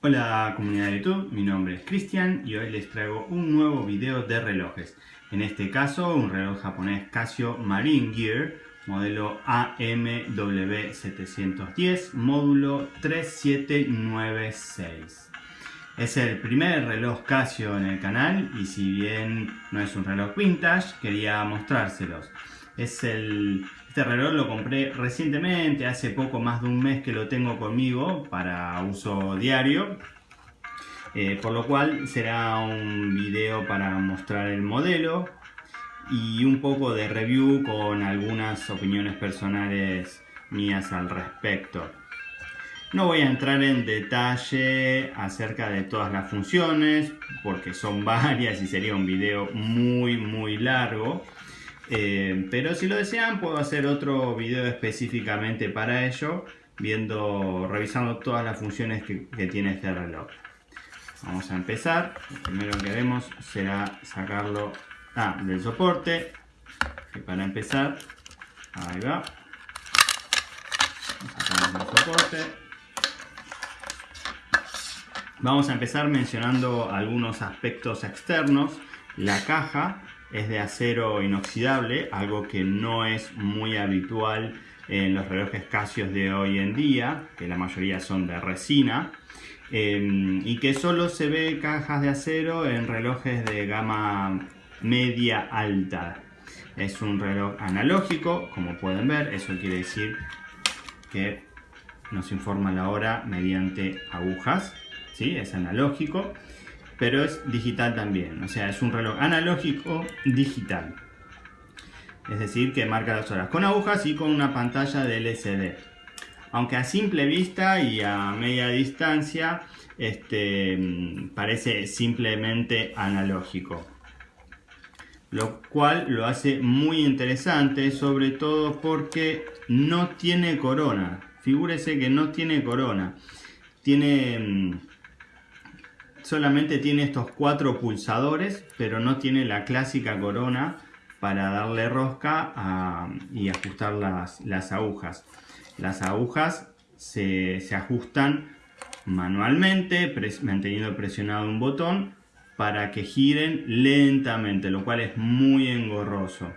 Hola comunidad de YouTube, mi nombre es Cristian y hoy les traigo un nuevo video de relojes. En este caso un reloj japonés Casio Marine Gear, modelo AMW710, módulo 3796. Es el primer reloj Casio en el canal y si bien no es un reloj vintage, quería mostrárselos. Es el, este reloj lo compré recientemente, hace poco más de un mes que lo tengo conmigo para uso diario. Eh, por lo cual será un video para mostrar el modelo y un poco de review con algunas opiniones personales mías al respecto. No voy a entrar en detalle acerca de todas las funciones porque son varias y sería un video muy muy largo. Eh, pero si lo desean puedo hacer otro video específicamente para ello, viendo, revisando todas las funciones que, tiene este reloj. Vamos a empezar. Lo primero que haremos será sacarlo ah, del soporte. Para empezar, ahí va. Sacamos el soporte. Vamos a empezar mencionando algunos aspectos externos. La caja es de acero inoxidable, algo que no es muy habitual en los relojes Casio de hoy en día, que la mayoría son de resina, em, y que solo se ve cajas de acero en relojes de gama media alta. Es un reloj analógico, como pueden ver, eso quiere decir que nos informa la hora mediante agujas, ¿sí? es analógico pero es digital también. O sea, es un reloj analógico digital. Es decir, que marca las horas con agujas y con una pantalla de LCD. Aunque a simple vista y a media distancia este, parece simplemente analógico. Lo cual lo hace muy interesante, sobre todo porque no tiene corona. Figúrese que no tiene corona. Tiene mm, solamente tiene estos cuatro pulsadores, pero no tiene la clásica corona para darle rosca y ajustar las, agujas. Las agujas se, ajustan manualmente, manteniendo presionado un botón para que giren lentamente, lo cual es muy engorroso.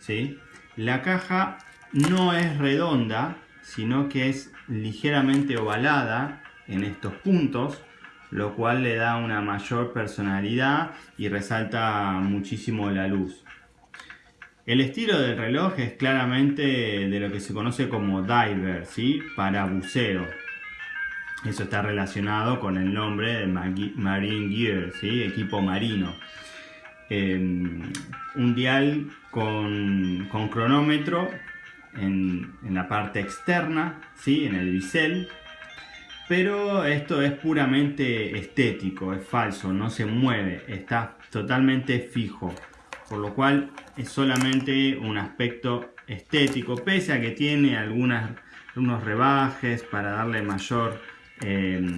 ¿Sí? La caja no es redonda, sino que es ligeramente ovalada en estos puntos lo cual le da una mayor personalidad y resalta muchísimo la luz. El estilo del reloj es claramente de lo que se conoce como diver, ¿sí? para buceo. Eso está relacionado con el nombre de Marine Gear, ¿sí? equipo marino. Em, un dial con, cronómetro en, en, la parte externa, ¿sí? en el bisel, pero esto es puramente estético, es falso, no se mueve, está totalmente fijo. Por lo cual es solamente un aspecto estético, pese a que tiene algunas, unos rebajes para darle mayor em,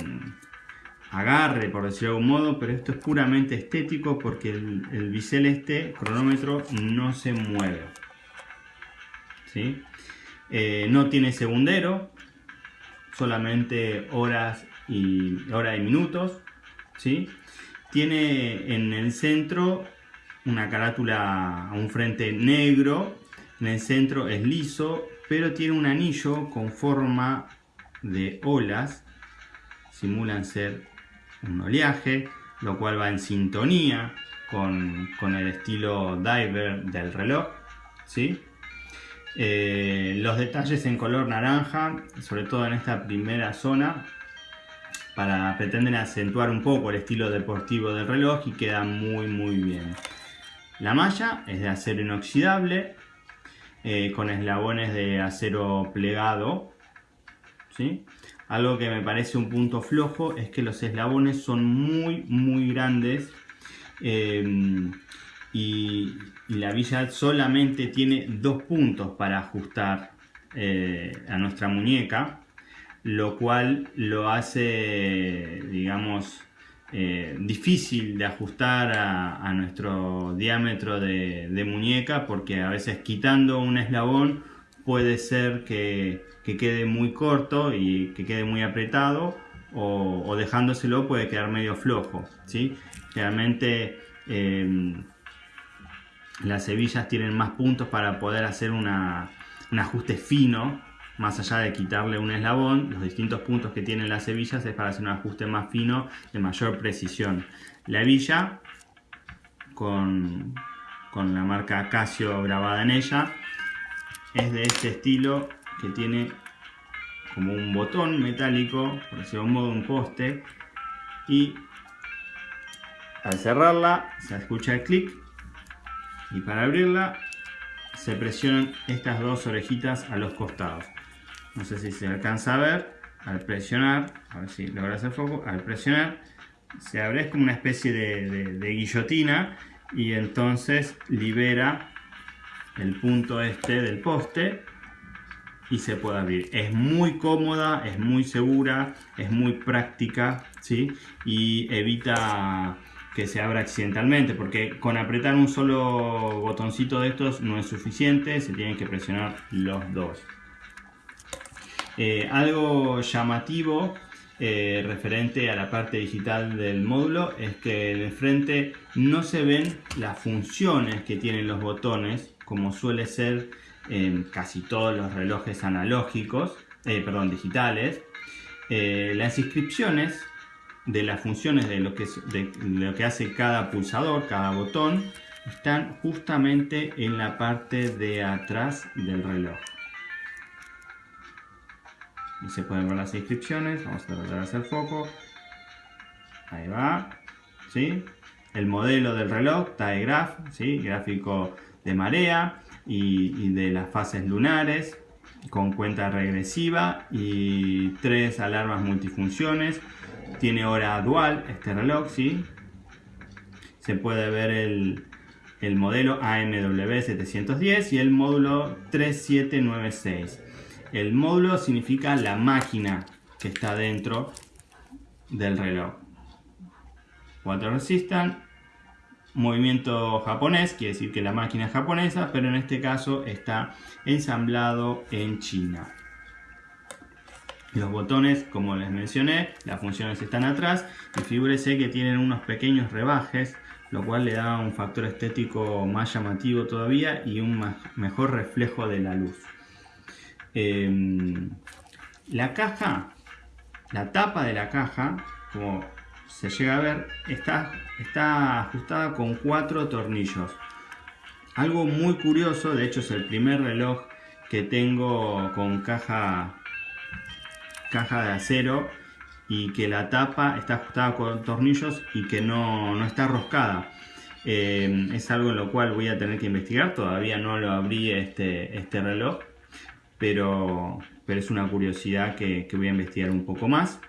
agarre, por decirlo de algún modo, pero esto es puramente estético porque el, bisel este, cronómetro, no se mueve. ¿Sí? Eh, no tiene segundero, solamente horas y, hora y minutos. ¿sí? Tiene en el centro una carátula un frente negro, en el centro es liso, pero tiene un anillo con forma de olas, simulan ser un oleaje, lo cual va en sintonía con, con el estilo diver del reloj. ¿sí? Eh, los detalles en color naranja, sobre todo en esta primera zona, para pretenden acentuar un poco el estilo deportivo del reloj y queda muy muy bien. La malla es de acero inoxidable, eh, con eslabones de acero plegado. ¿sí? Algo que me parece un punto flojo es que los eslabones son muy muy grandes. Eh, y, la Villa solamente tiene dos puntos para ajustar eh, a nuestra muñeca, lo cual lo hace, digamos, eh, difícil de ajustar a, nuestro diámetro de, muñeca porque a veces quitando un eslabón puede ser que, que, quede muy corto y que quede muy apretado o, dejándoselo puede quedar medio flojo. ¿sí? Realmente em, las hebillas tienen más puntos para poder hacer un ajuste fino más allá de quitarle un eslabón, los distintos puntos que tienen las hebillas es para hacer un ajuste más fino, de mayor precisión. La hebilla, con, con la marca Casio grabada en ella, es de este estilo que tiene como un botón metálico, por decirlo de un modo, un poste, y al cerrarla se escucha el clic y para abrirla se presionan estas dos orejitas a los costados no sé si se alcanza a ver, al presionar, a ver si logra hacer foco, al presionar se abre, es como una especie de, guillotina y entonces libera el punto este del poste y se puede abrir. Es muy cómoda, es muy segura, es muy práctica ¿sí? y evita que se abra accidentalmente porque con apretar un solo botoncito de estos no es suficiente, se tienen que presionar los dos. Eh, algo llamativo eh, referente a la parte digital del módulo es que en frente no se ven las funciones que tienen los botones como suele ser en casi todos los relojes analógicos, eh, perdón, digitales. las inscripciones de las funciones de lo, que, de lo que hace cada pulsador, cada botón, están justamente en la parte de atrás del reloj. Y se pueden ver las inscripciones. Vamos a tratar de hacer foco. Ahí va. ¿sí? el modelo del reloj TAEGRAPH ¿sí? gráfico de marea y, de las fases lunares con cuenta regresiva y tres alarmas multifunciones tiene hora dual este reloj ¿sí? se puede ver el, el modelo AMW 710 y el módulo 3796 el módulo significa la máquina que está dentro del reloj. Water Resistant, movimiento japonés, quiere decir que la máquina es japonesa, pero en este caso está ensamblado en China. Los botones, como les mencioné, las funciones están atrás y figúrese que tienen unos pequeños rebajes, lo cual le da un factor estético más llamativo todavía y un mejor reflejo de la luz. Em, la caja, la tapa de la caja, como se llega a ver, está, está ajustada con cuatro tornillos. Algo muy curioso, de hecho es el primer reloj que tengo con caja, caja de acero y que la tapa está ajustada con tornillos y que no, está roscada. Em, es algo en lo cual voy a tener que investigar, todavía no lo abrí este, este reloj, pero, pero es una curiosidad que, voy a investigar un poco más.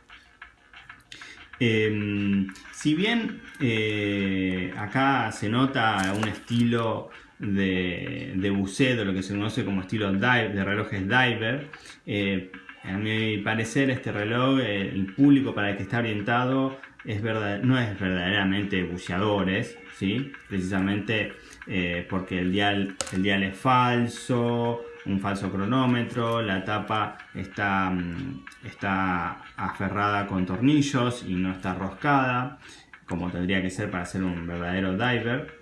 Em, si bien eh, acá se nota un estilo de, de, buceo, lo que se conoce como estilo dive, de relojes diver, eh, a mi parecer este reloj, el público para el que está orientado es verdad, no es verdaderamente buceadores, ¿sí? precisamente eh, porque el dial, el dial es falso, un falso cronómetro, la tapa está, mm, está aferrada con tornillos y no está roscada, como tendría que ser para ser un verdadero diver,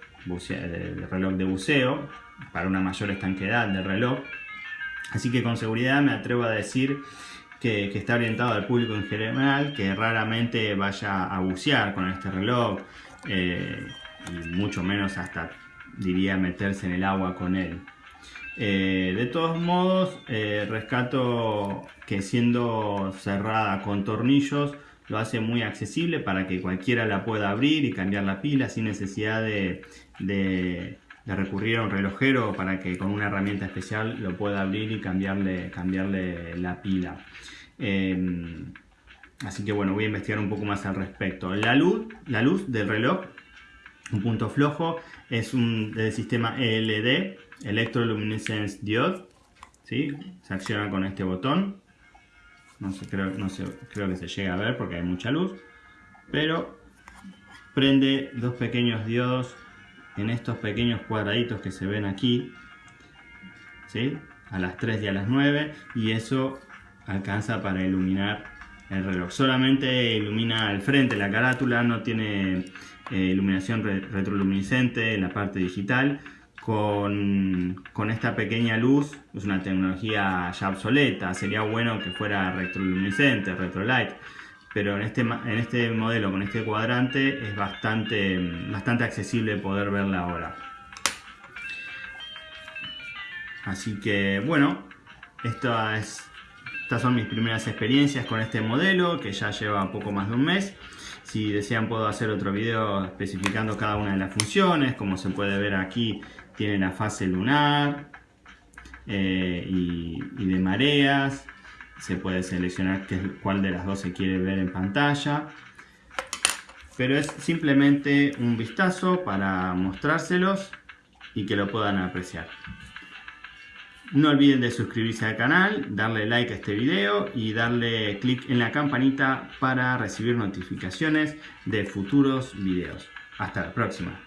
reloj de buceo, para una mayor estanquedad del reloj. Así que con seguridad me atrevo a decir que, está orientado al público en general, que raramente vaya a bucear con este reloj, eh, y mucho menos hasta diría meterse en el agua con él. Eh, de todos modos, eh, rescato que siendo cerrada con tornillos lo hace muy accesible para que cualquiera la pueda abrir y cambiar la pila sin necesidad de, recurrir a un relojero para que con una herramienta especial lo pueda abrir y cambiarle, cambiarle la pila. Em, así que bueno, voy a investigar un poco más al respecto. La luz, la luz del reloj, un punto flojo, es un del sistema ELD Electroluminescence Diode. ¿sí? Se acciona con este botón. No sé, creo, no sé, creo que se llega a ver porque hay mucha luz. Pero prende dos pequeños diodos en estos pequeños cuadraditos que se ven aquí. ¿sí? A las 3 y a las 9. Y eso alcanza para iluminar el reloj. Solamente ilumina el frente, la carátula, no tiene eh, iluminación retroluminiscente en la parte digital. Con, esta pequeña luz, es una tecnología ya obsoleta, sería bueno que fuera retroluminiscente, retrolight, pero en este, en este modelo, con este cuadrante, es bastante, bastante accesible poder verla ahora. Así que bueno, esta es estas son mis primeras experiencias con este modelo que ya lleva poco más de un mes. Si desean puedo hacer otro video especificando cada una de las funciones. Como se puede ver aquí tiene la fase lunar eh, y, de mareas. Se puede seleccionar qué, cuál de las dos se quiere ver en pantalla. Pero es simplemente un vistazo para mostrárselos y que lo puedan apreciar. No olviden de suscribirse al canal, darle like a este video y darle clic en la campanita para recibir notificaciones de futuros videos. Hasta la próxima.